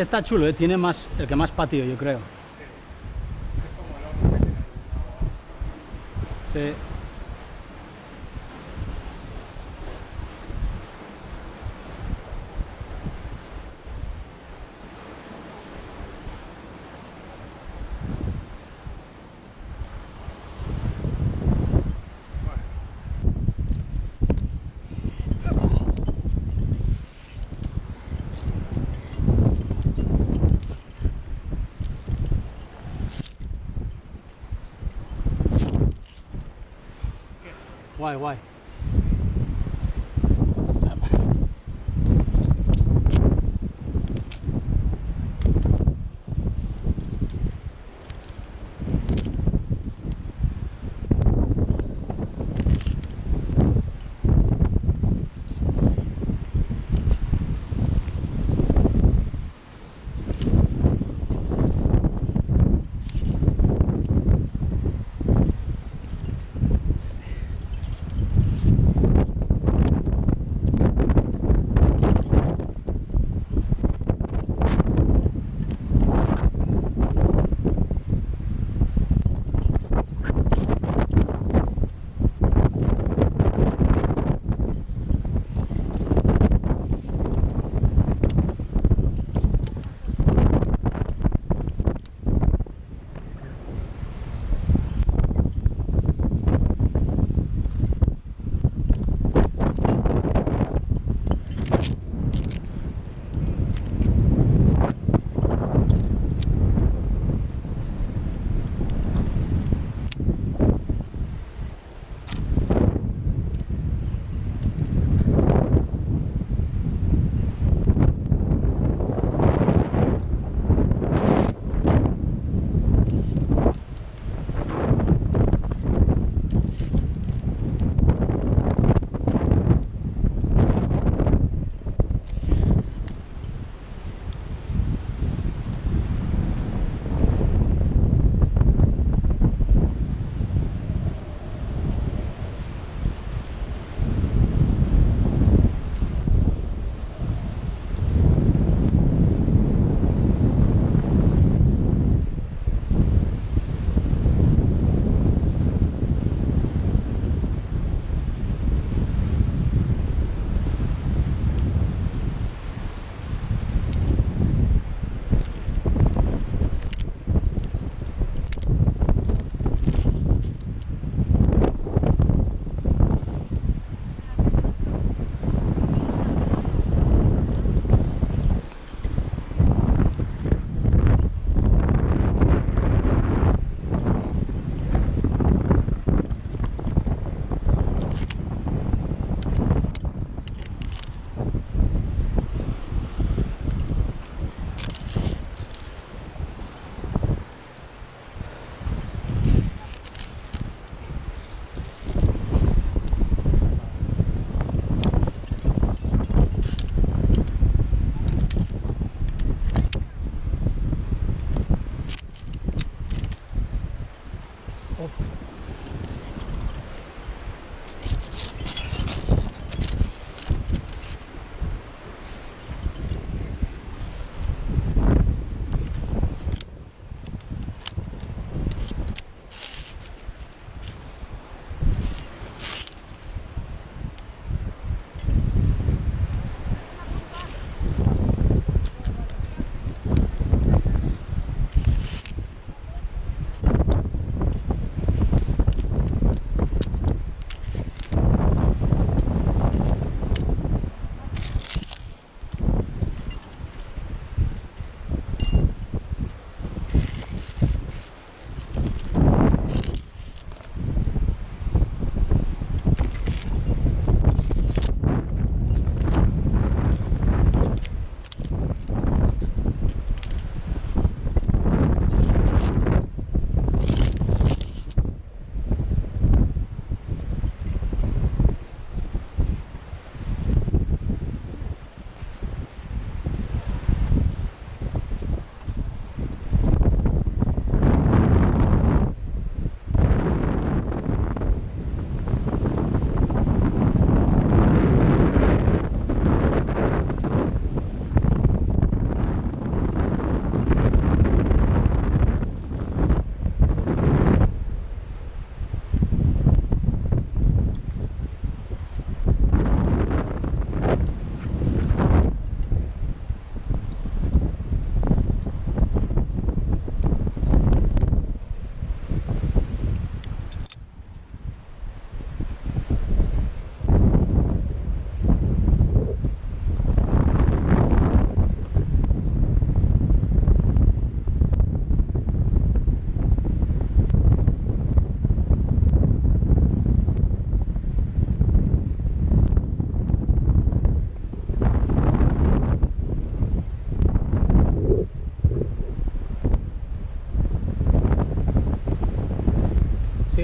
Este está chulo, ¿eh? tiene más, el que más patio, yo creo. Sí. Why, why?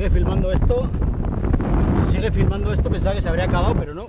Sigue filmando esto, si sigue filmando esto, pensaba que se habría acabado, pero no.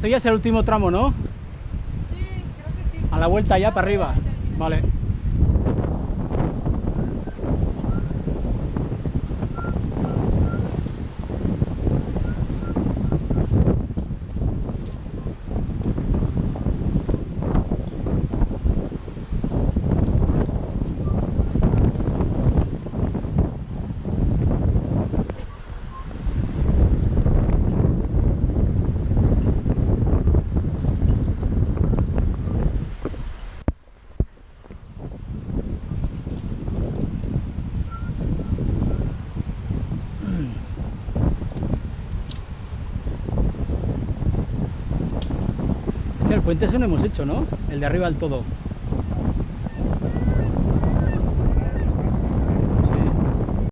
Esto ya es el último tramo, ¿no? Sí, creo que sí. A la vuelta ya para arriba. Vale. Puente ese no hemos hecho, ¿no? El de arriba del todo.